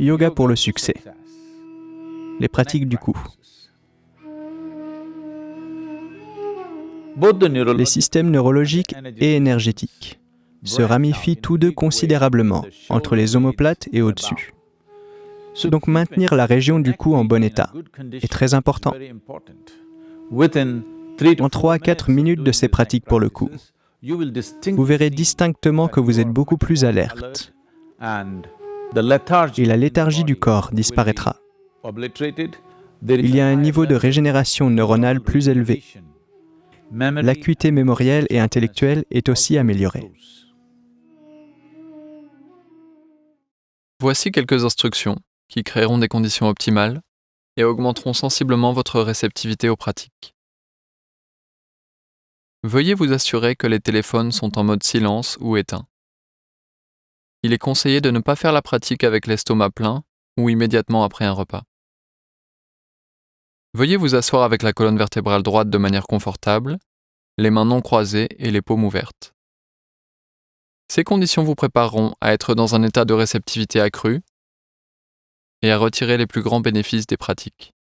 Yoga pour le succès. Les pratiques du cou. Les systèmes neurologiques et énergétiques se ramifient tous deux considérablement entre les omoplates et au-dessus. Donc maintenir la région du cou en bon état est très important. En 3 à 4 minutes de ces pratiques pour le cou, vous verrez distinctement que vous êtes beaucoup plus alerte et la léthargie du corps disparaîtra. Il y a un niveau de régénération neuronale plus élevé. L'acuité mémorielle et intellectuelle est aussi améliorée. Voici quelques instructions qui créeront des conditions optimales et augmenteront sensiblement votre réceptivité aux pratiques. Veuillez vous assurer que les téléphones sont en mode silence ou éteint. Il est conseillé de ne pas faire la pratique avec l'estomac plein ou immédiatement après un repas. Veuillez vous asseoir avec la colonne vertébrale droite de manière confortable, les mains non croisées et les paumes ouvertes. Ces conditions vous prépareront à être dans un état de réceptivité accrue et à retirer les plus grands bénéfices des pratiques.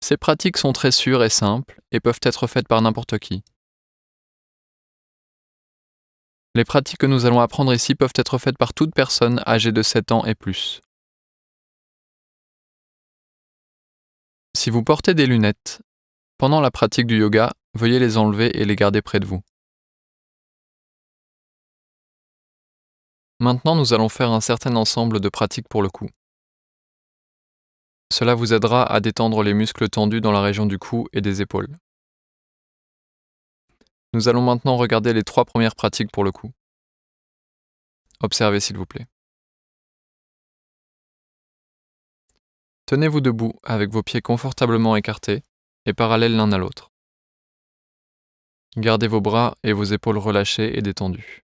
Ces pratiques sont très sûres et simples et peuvent être faites par n'importe qui. Les pratiques que nous allons apprendre ici peuvent être faites par toute personne âgée de 7 ans et plus. Si vous portez des lunettes, pendant la pratique du yoga, veuillez les enlever et les garder près de vous. Maintenant, nous allons faire un certain ensemble de pratiques pour le cou. Cela vous aidera à détendre les muscles tendus dans la région du cou et des épaules. Nous allons maintenant regarder les trois premières pratiques pour le cou. Observez s'il vous plaît. Tenez-vous debout avec vos pieds confortablement écartés et parallèles l'un à l'autre. Gardez vos bras et vos épaules relâchées et détendues.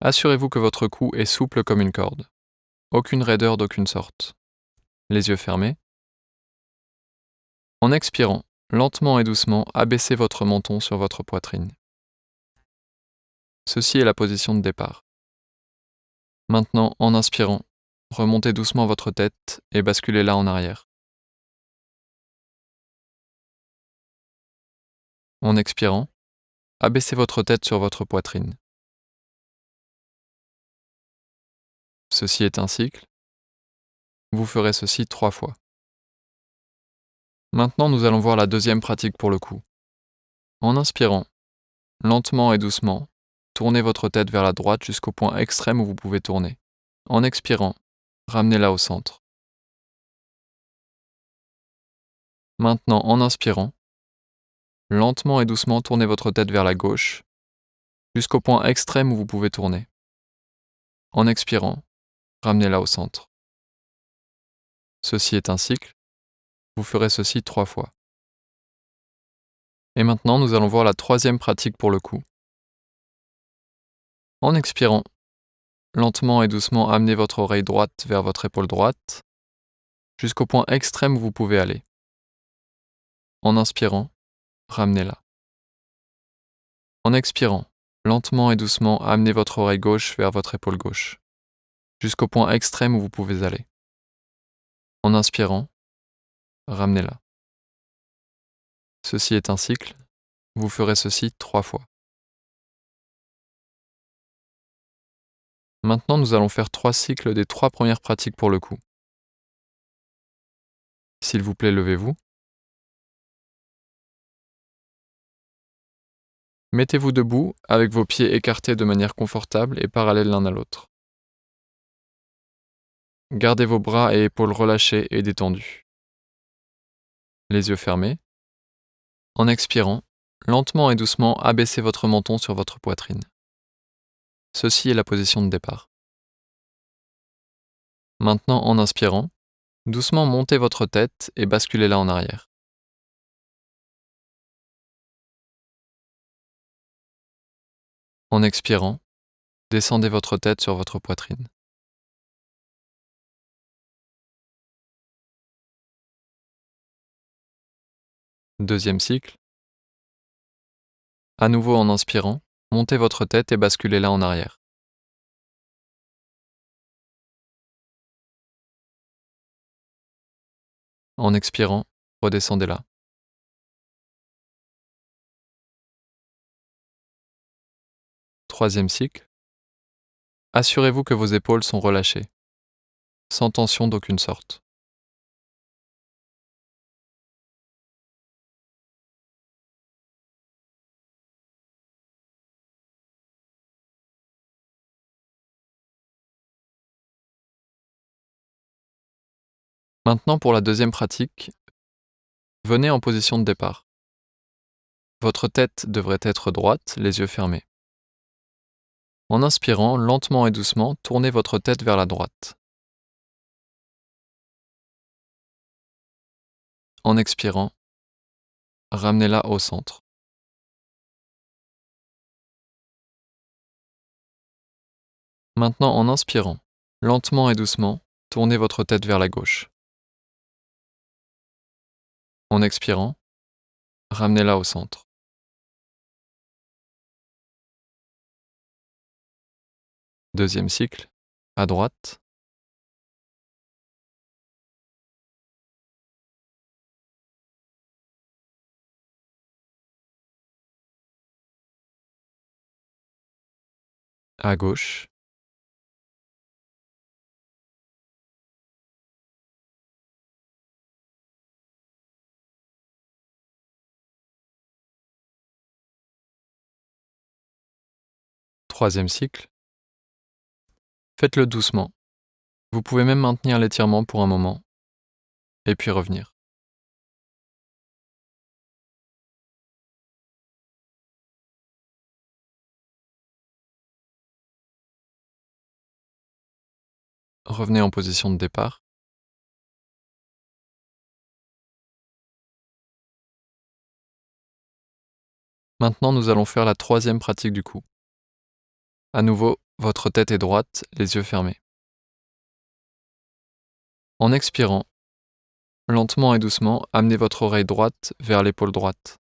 Assurez-vous que votre cou est souple comme une corde. Aucune raideur d'aucune sorte. Les yeux fermés. En expirant, lentement et doucement, abaissez votre menton sur votre poitrine. Ceci est la position de départ. Maintenant, en inspirant, remontez doucement votre tête et basculez-la en arrière. En expirant, abaissez votre tête sur votre poitrine. Ceci est un cycle. Vous ferez ceci trois fois. Maintenant, nous allons voir la deuxième pratique pour le cou. En inspirant, lentement et doucement, tournez votre tête vers la droite jusqu'au point extrême où vous pouvez tourner. En expirant, ramenez-la au centre. Maintenant, en inspirant, lentement et doucement tournez votre tête vers la gauche jusqu'au point extrême où vous pouvez tourner. En expirant, ramenez-la au centre. Ceci est un cycle. Vous ferez ceci trois fois. Et maintenant, nous allons voir la troisième pratique pour le cou. En expirant, lentement et doucement amenez votre oreille droite vers votre épaule droite, jusqu'au point extrême où vous pouvez aller. En inspirant, ramenez-la. En expirant, lentement et doucement amenez votre oreille gauche vers votre épaule gauche jusqu'au point extrême où vous pouvez aller. En inspirant, ramenez-la. Ceci est un cycle, vous ferez ceci trois fois. Maintenant, nous allons faire trois cycles des trois premières pratiques pour le coup. S'il vous plaît, levez-vous. Mettez-vous debout avec vos pieds écartés de manière confortable et parallèles l'un à l'autre. Gardez vos bras et épaules relâchés et détendus. Les yeux fermés. En expirant, lentement et doucement abaissez votre menton sur votre poitrine. Ceci est la position de départ. Maintenant, en inspirant, doucement montez votre tête et basculez-la en arrière. En expirant, descendez votre tête sur votre poitrine. deuxième cycle. À nouveau en inspirant, montez votre tête et basculez-la en arrière. En expirant, redescendez-la. Troisième cycle. Assurez-vous que vos épaules sont relâchées, sans tension d'aucune sorte. Maintenant pour la deuxième pratique, venez en position de départ. Votre tête devrait être droite, les yeux fermés. En inspirant, lentement et doucement, tournez votre tête vers la droite. En expirant, ramenez-la au centre. Maintenant, en inspirant, lentement et doucement, tournez votre tête vers la gauche. En expirant, ramenez-la au centre. Deuxième cycle, à droite. À gauche. Troisième cycle. Faites-le doucement. Vous pouvez même maintenir l'étirement pour un moment, et puis revenir. Revenez en position de départ. Maintenant, nous allons faire la troisième pratique du coup. À nouveau, votre tête est droite, les yeux fermés. En expirant, lentement et doucement, amenez votre oreille droite vers l'épaule droite.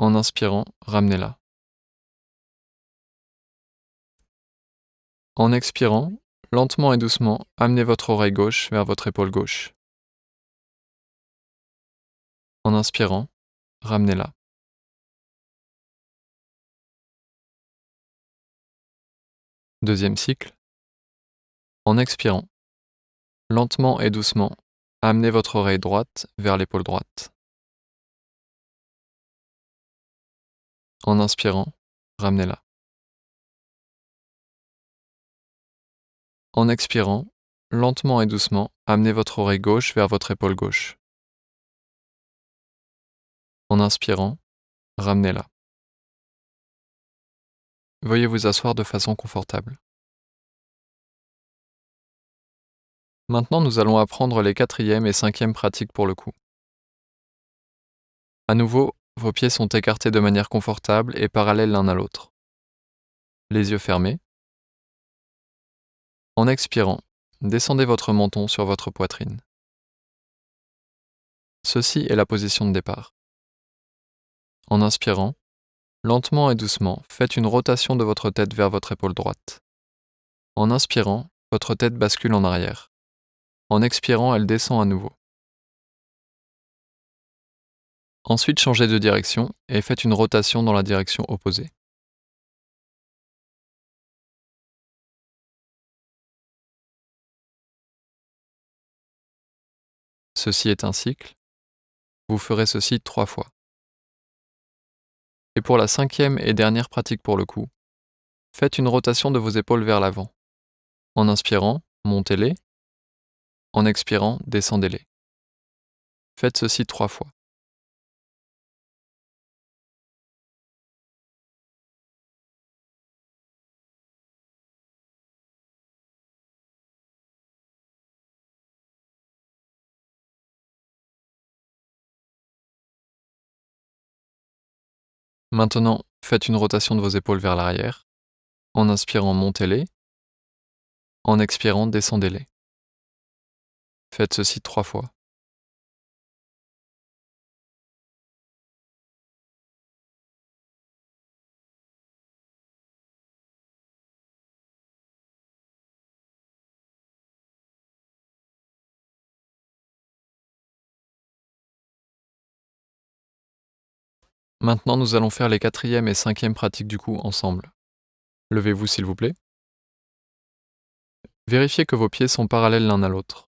En inspirant, ramenez-la. En expirant, lentement et doucement, amenez votre oreille gauche vers votre épaule gauche. En inspirant, ramenez-la. Deuxième cycle. En expirant, lentement et doucement, amenez votre oreille droite vers l'épaule droite. En inspirant, ramenez-la. En expirant, lentement et doucement, amenez votre oreille gauche vers votre épaule gauche. En inspirant, ramenez-la. Veuillez vous asseoir de façon confortable. Maintenant, nous allons apprendre les quatrième et cinquième pratiques pour le coup. À nouveau, vos pieds sont écartés de manière confortable et parallèles l'un à l'autre. Les yeux fermés. En expirant, descendez votre menton sur votre poitrine. Ceci est la position de départ. En inspirant, Lentement et doucement, faites une rotation de votre tête vers votre épaule droite. En inspirant, votre tête bascule en arrière. En expirant, elle descend à nouveau. Ensuite, changez de direction et faites une rotation dans la direction opposée. Ceci est un cycle. Vous ferez ceci trois fois. Et pour la cinquième et dernière pratique pour le coup, faites une rotation de vos épaules vers l'avant. En inspirant, montez-les. En expirant, descendez-les. Faites ceci trois fois. Maintenant, faites une rotation de vos épaules vers l'arrière. En inspirant, montez-les. En expirant, descendez-les. Faites ceci trois fois. Maintenant, nous allons faire les quatrième et cinquième pratiques du coup ensemble. Levez-vous s'il vous plaît. Vérifiez que vos pieds sont parallèles l'un à l'autre.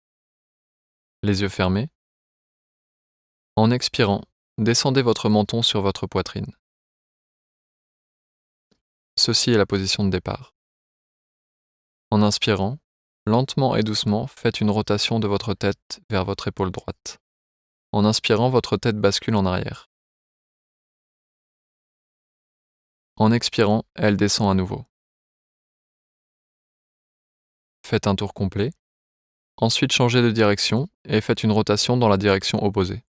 Les yeux fermés. En expirant, descendez votre menton sur votre poitrine. Ceci est la position de départ. En inspirant, lentement et doucement, faites une rotation de votre tête vers votre épaule droite. En inspirant, votre tête bascule en arrière. En expirant, elle descend à nouveau. Faites un tour complet. Ensuite, changez de direction et faites une rotation dans la direction opposée.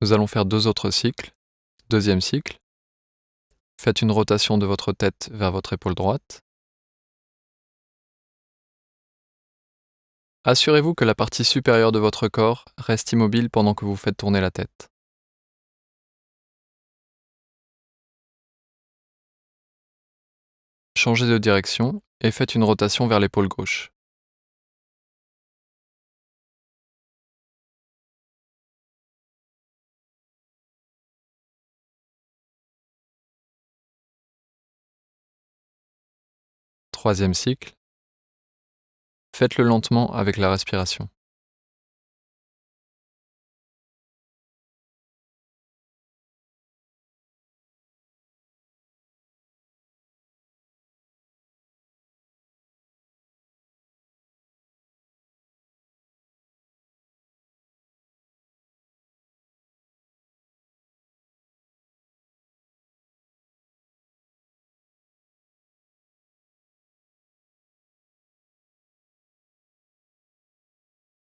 Nous allons faire deux autres cycles. Deuxième cycle. Faites une rotation de votre tête vers votre épaule droite. Assurez-vous que la partie supérieure de votre corps reste immobile pendant que vous faites tourner la tête. Changez de direction et faites une rotation vers l'épaule gauche. Troisième cycle. Faites-le lentement avec la respiration.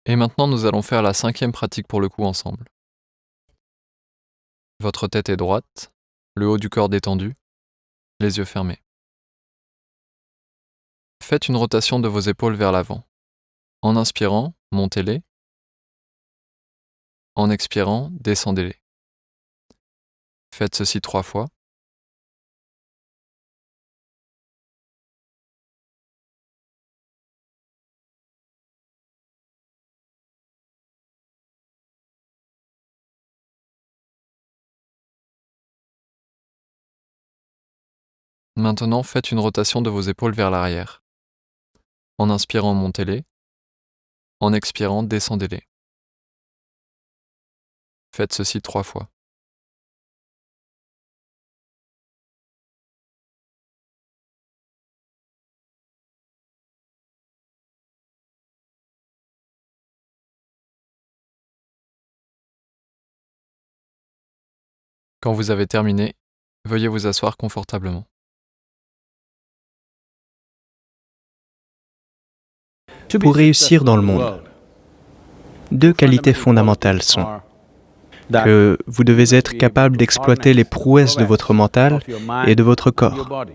Et maintenant, nous allons faire la cinquième pratique pour le coup ensemble. Votre tête est droite, le haut du corps détendu, les yeux fermés. Faites une rotation de vos épaules vers l'avant. En inspirant, montez-les. En expirant, descendez-les. Faites ceci trois fois. Maintenant, faites une rotation de vos épaules vers l'arrière. En inspirant, montez-les. En expirant, descendez-les. Faites ceci trois fois. Quand vous avez terminé, veuillez vous asseoir confortablement. Pour réussir dans le monde, deux qualités fondamentales sont que vous devez être capable d'exploiter les prouesses de votre mental et de votre corps,